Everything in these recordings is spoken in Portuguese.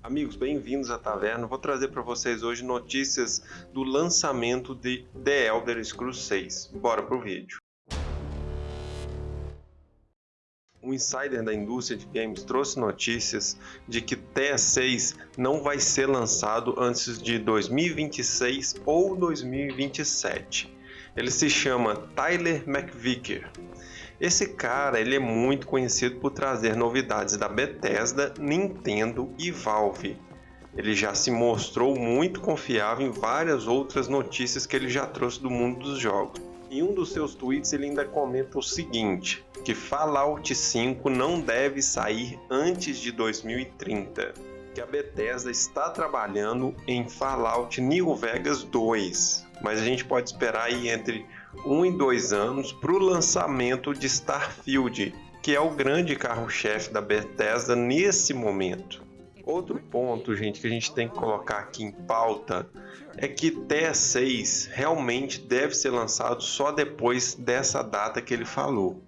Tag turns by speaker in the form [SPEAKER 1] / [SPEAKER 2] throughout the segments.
[SPEAKER 1] Amigos, bem-vindos à Taverna. Vou trazer para vocês hoje notícias do lançamento de The Elder Scrolls 6. Bora pro vídeo. Um insider da indústria de games trouxe notícias de que TS6 não vai ser lançado antes de 2026 ou 2027. Ele se chama Tyler McVicker. Esse cara ele é muito conhecido por trazer novidades da Bethesda, Nintendo e Valve. Ele já se mostrou muito confiável em várias outras notícias que ele já trouxe do mundo dos jogos. Em um dos seus tweets ele ainda comenta o seguinte, que Fallout 5 não deve sair antes de 2030, que a Bethesda está trabalhando em Fallout New Vegas 2, mas a gente pode esperar aí entre um e dois anos para o lançamento de Starfield, que é o grande carro-chefe da Bethesda nesse momento. Outro ponto, gente, que a gente tem que colocar aqui em pauta é que TS6 realmente deve ser lançado só depois dessa data que ele falou.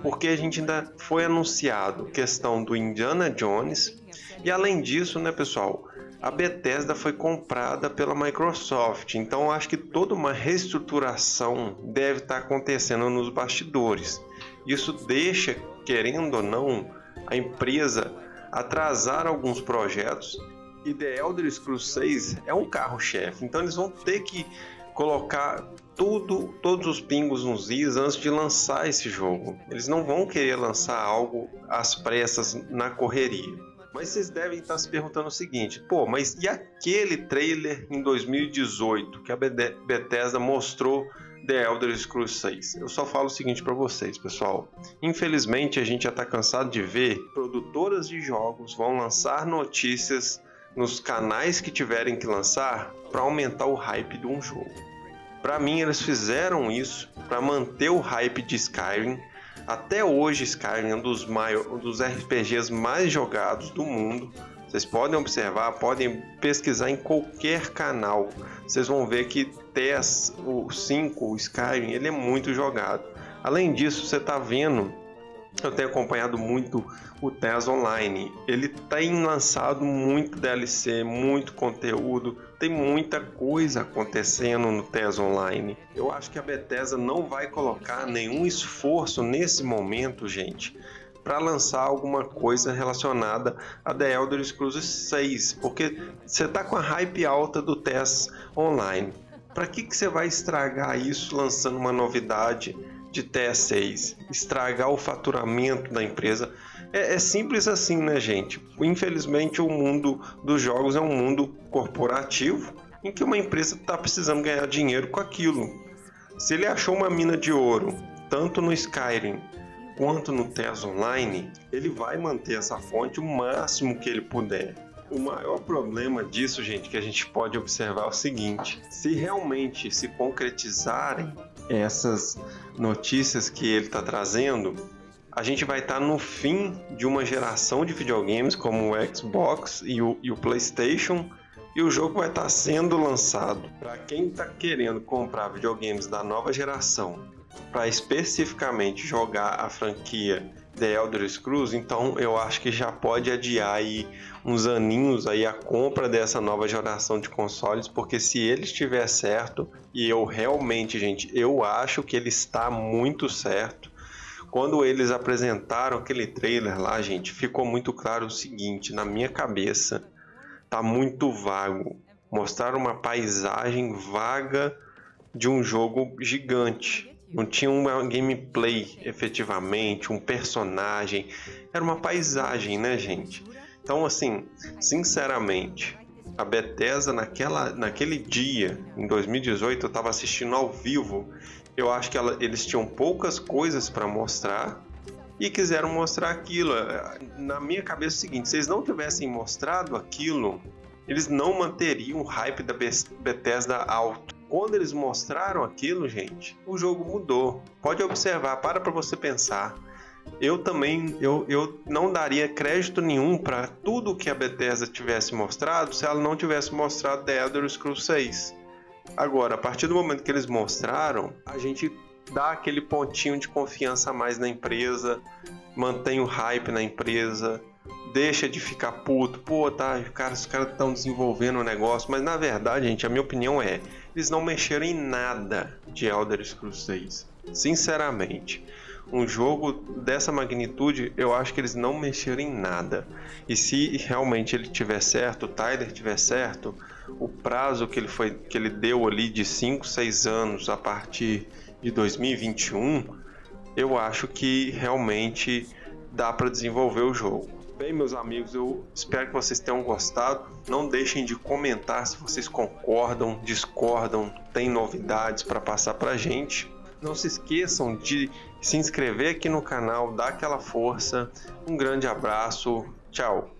[SPEAKER 1] Porque a gente ainda foi anunciado questão do Indiana Jones e além disso, né, pessoal, a Bethesda foi comprada pela Microsoft, então acho que toda uma reestruturação deve estar acontecendo nos bastidores. Isso deixa, querendo ou não, a empresa atrasar alguns projetos e The Elder Scrolls 6 é um carro-chefe, então eles vão ter que colocar tudo, todos os pingos nos is antes de lançar esse jogo. Eles não vão querer lançar algo às pressas na correria. Mas vocês devem estar se perguntando o seguinte: pô, mas e aquele trailer em 2018 que a Bethesda mostrou The Elder Scrolls 6. Eu só falo o seguinte para vocês, pessoal. Infelizmente, a gente já está cansado de ver produtoras de jogos vão lançar notícias nos canais que tiverem que lançar para aumentar o hype de um jogo. Para mim, eles fizeram isso para manter o hype de Skyrim. Até hoje, Skyrim é um dos, maior, um dos RPGs mais jogados do mundo. Vocês podem observar, podem pesquisar em qualquer canal. Vocês vão ver que TES, o 5, o Skyrim, ele é muito jogado. Além disso, você está vendo eu tenho acompanhado muito o TES Online. Ele tem lançado muito DLC, muito conteúdo, tem muita coisa acontecendo no TES Online. Eu acho que a Bethesda não vai colocar nenhum esforço nesse momento, gente, para lançar alguma coisa relacionada a The Elder Scrolls 6, porque você tá com a hype alta do TES Online. Para que, que você vai estragar isso lançando uma novidade de TS6, estragar o faturamento da empresa. É, é, simples assim, né, gente? Infelizmente, o mundo dos jogos é um mundo corporativo em que uma empresa está precisando ganhar dinheiro com aquilo. Se ele achou uma mina de ouro, tanto no Skyrim quanto no TES Online, ele vai manter essa fonte o máximo que ele puder. O maior problema disso, gente, que a gente pode observar é o seguinte: se realmente se concretizarem essas notícias que ele está trazendo, a gente vai estar tá no fim de uma geração de videogames como o Xbox e o, e o PlayStation e o jogo vai estar tá sendo lançado. Para quem está querendo comprar videogames da nova geração para especificamente jogar a franquia The Elder Scrolls, então eu acho que já pode adiar aí uns aninhos aí a compra dessa nova geração de consoles, porque se ele estiver certo, e eu realmente, gente, eu acho que ele está muito certo. Quando eles apresentaram aquele trailer lá, gente, ficou muito claro o seguinte, na minha cabeça, tá muito vago. Mostrar uma paisagem vaga de um jogo gigante não tinha uma gameplay efetivamente, um personagem, era uma paisagem, né, gente? Então, assim, sinceramente, a Bethesda naquela, naquele dia, em 2018, eu estava assistindo ao vivo. Eu acho que ela, eles tinham poucas coisas para mostrar e quiseram mostrar aquilo. Na minha cabeça é o seguinte: se eles não tivessem mostrado aquilo, eles não manteriam o hype da Bethesda alto. Quando eles mostraram aquilo, gente, o jogo mudou. Pode observar, para para você pensar. Eu também eu, eu não daria crédito nenhum para tudo que a Bethesda tivesse mostrado se ela não tivesse mostrado The Elder Scrolls 6. Agora, a partir do momento que eles mostraram, a gente dá aquele pontinho de confiança a mais na empresa, mantém o hype na empresa, deixa de ficar puto, pô, tá, cara, os caras estão desenvolvendo o um negócio, mas na verdade, gente, a minha opinião é, eles não mexeram em nada de Elder Scrolls 6, sinceramente. Um jogo dessa magnitude, eu acho que eles não mexeram em nada. E se realmente ele tiver certo, o Tyler tiver certo, o prazo que ele, foi, que ele deu ali de 5, 6 anos a partir de 2021, eu acho que realmente dá para desenvolver o jogo. Bem, meus amigos, eu espero que vocês tenham gostado. Não deixem de comentar se vocês concordam, discordam, tem novidades para passar para gente. Não se esqueçam de se inscrever aqui no canal, dar aquela força. Um grande abraço, tchau!